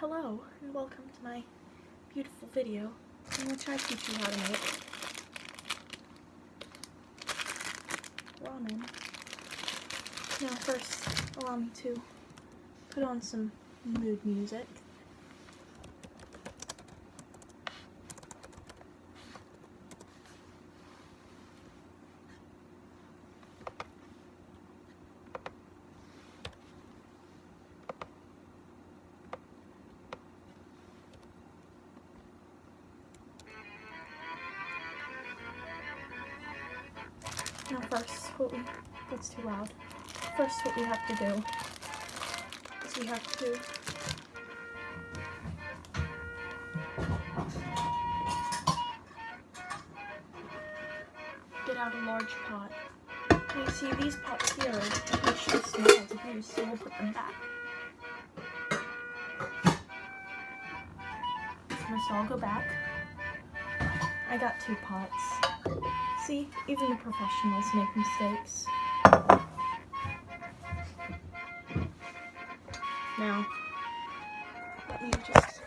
Hello, and welcome to my beautiful video in which I teach you how to make ramen. Now first, allow me to put on some mood music. Now first, we, that's too loud. First what we have to do is we have to get out a large pot. You see these pots here are too small to use, so we'll put them back. This must all go back. I got two pots. See, even the professionals make mistakes. Now, let me just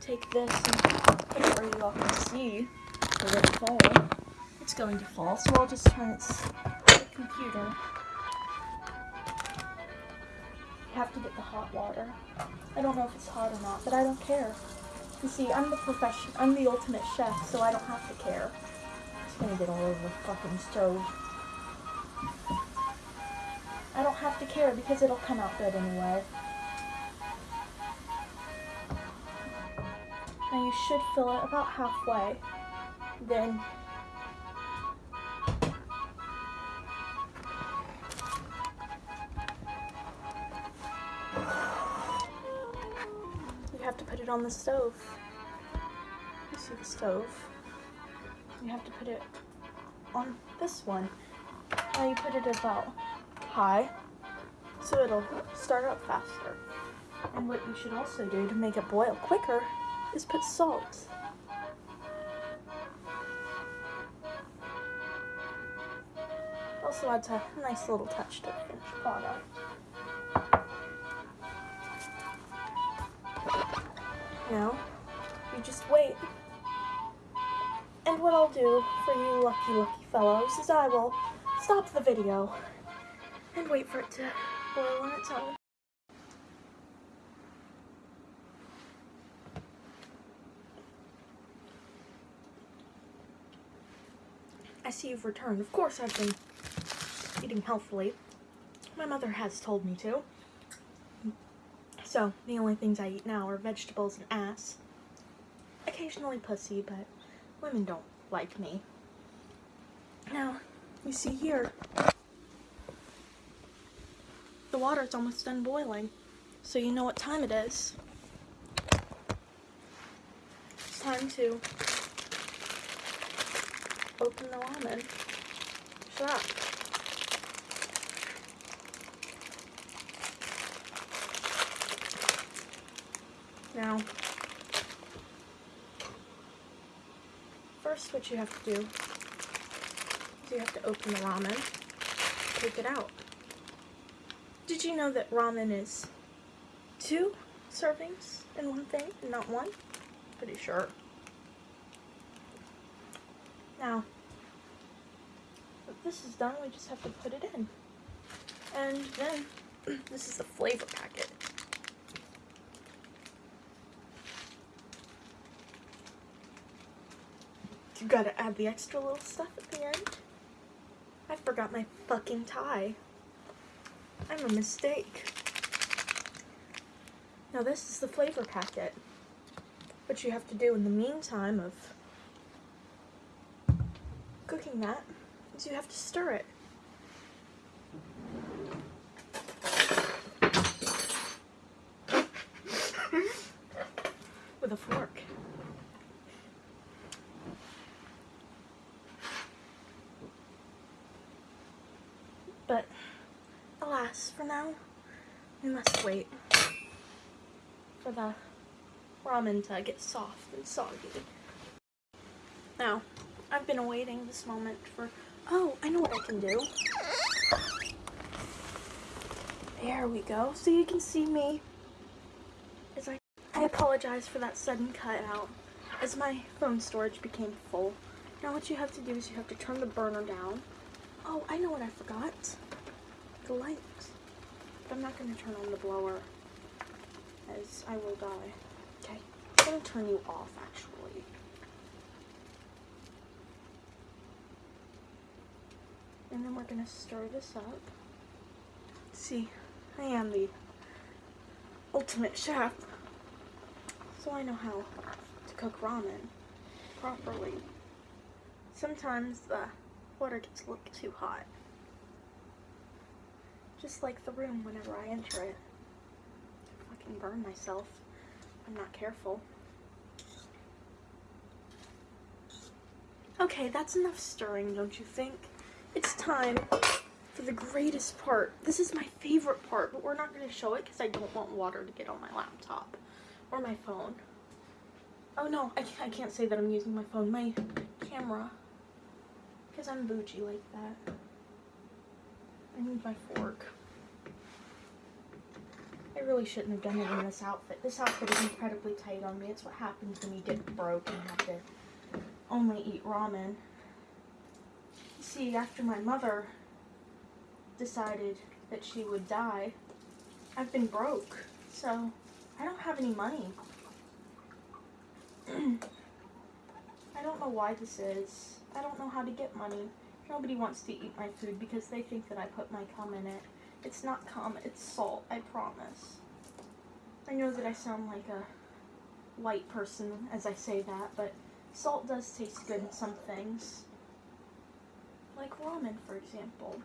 take this and put it where you all can see fall. It's going to fall, so I'll just turn its computer. You have to get the hot water. I don't know if it's hot or not, but I don't care. You see, I'm the profession, I'm the ultimate chef, so I don't have to care. Gonna get all over the fucking stove. I don't have to care because it'll come out good anyway. Now you should fill it about halfway. Then you have to put it on the stove. You see the stove. You have to put it on this one. Now you put it about high so it'll start up faster. And what you should also do to make it boil quicker is put salt. Also adds a nice little touch to the finished product. Now, you just wait. And what I'll do for you lucky, lucky fellows is I will stop the video and wait for it to boil on its own. I see you've returned. Of course I've been eating healthfully. My mother has told me to. So, the only things I eat now are vegetables and ass. Occasionally pussy, but women don't like me. Now, you see here, the water is almost done boiling, so you know what time it is. It's time to open the ramen. Shut up. Now, first what you have to do is you have to open the ramen, take it out. Did you know that ramen is two servings in one thing, not one? Pretty sure. Now, this is done, we just have to put it in. And then, this is the flavor packet. You gotta add the extra little stuff at the end. I forgot my fucking tie. I'm a mistake. Now this is the flavor packet. What you have to do in the meantime of cooking that is you have to stir it. With a fork. But for now, we must wait for the ramen to get soft and soggy. Now, I've been awaiting this moment for, oh, I know what I can do. There we go. So you can see me as I, I apologize for that sudden cutout as my phone storage became full. Now what you have to do is you have to turn the burner down. Oh, I know what I forgot. The light. But I'm not going to turn on the blower as I will die. Okay, I'm going to turn you off actually. And then we're going to stir this up. See, I am the ultimate chef. So I know how to cook ramen properly. Sometimes the water gets a little too hot. Just like the room whenever I enter it. I fucking burn myself. I'm not careful. Okay, that's enough stirring, don't you think? It's time for the greatest part. This is my favorite part, but we're not going to show it because I don't want water to get on my laptop or my phone. Oh no, I, I can't say that I'm using my phone. My camera. Because I'm bougie like that. I need my fork. I really shouldn't have done it in this outfit. This outfit is incredibly tight on me. It's what happens when you get broke and have to only eat ramen. See, after my mother decided that she would die, I've been broke. So, I don't have any money. I don't know why this is. I don't know how to get money. Nobody wants to eat my food because they think that I put my cum in it. It's not cum, it's salt, I promise. I know that I sound like a white person as I say that, but salt does taste good in some things. Like ramen, for example.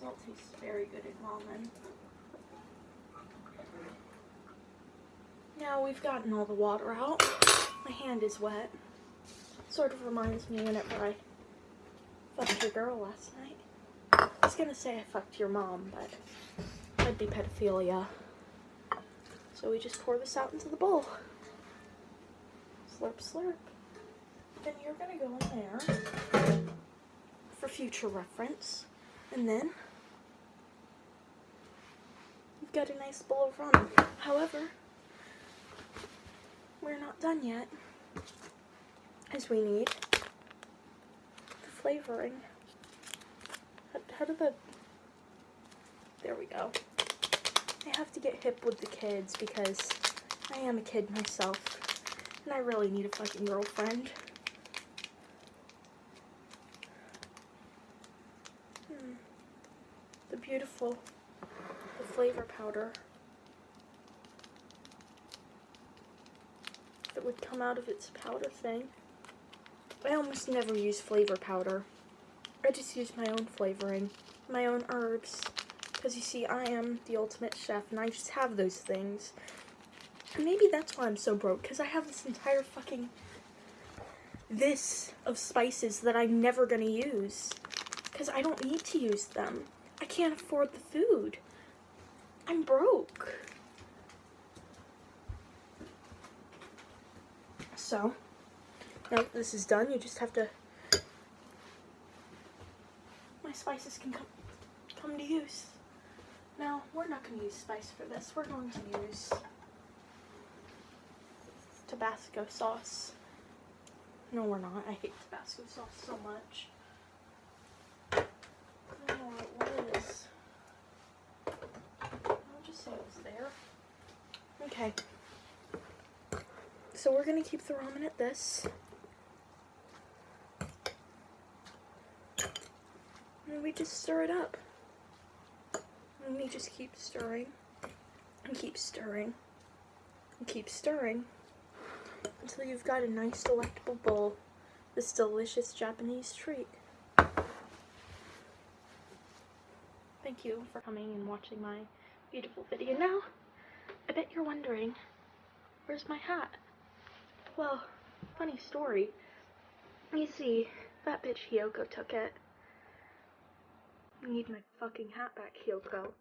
Salt tastes very good in ramen. Now we've gotten all the water out. My hand is wet. Sort of reminds me whenever I fucked your girl last night. I was gonna say I fucked your mom, but that'd be pedophilia. So we just pour this out into the bowl. Slurp, slurp. Then you're gonna go in there for future reference. And then you've got a nice bowl of ramen. However, we're not done yet, as we need the flavoring. How, how do the, there we go. I have to get hip with the kids because I am a kid myself, and I really need a fucking girlfriend. Hmm. The beautiful, the flavor powder. that would come out of its powder thing. I almost never use flavor powder. I just use my own flavoring, my own herbs. Because you see, I am the ultimate chef and I just have those things. And maybe that's why I'm so broke, because I have this entire fucking this of spices that I'm never going to use. Because I don't need to use them. I can't afford the food. I'm broke. So, now this is done, you just have to, my spices can come, come to use. Now, we're not going to use spice for this. We're going to use Tabasco sauce. No, we're not. I hate Tabasco sauce so much. Okay. So we're going to keep the ramen at this. We just stir it up. And we just keep stirring. And keep stirring. And keep stirring. Until you've got a nice delectable bowl. This delicious Japanese treat. Thank you for coming and watching my beautiful video. Now, I bet you're wondering, where's my hat? Well, funny story. You see, that bitch Hiyoko took it. I need my fucking hat back, Hiyoko.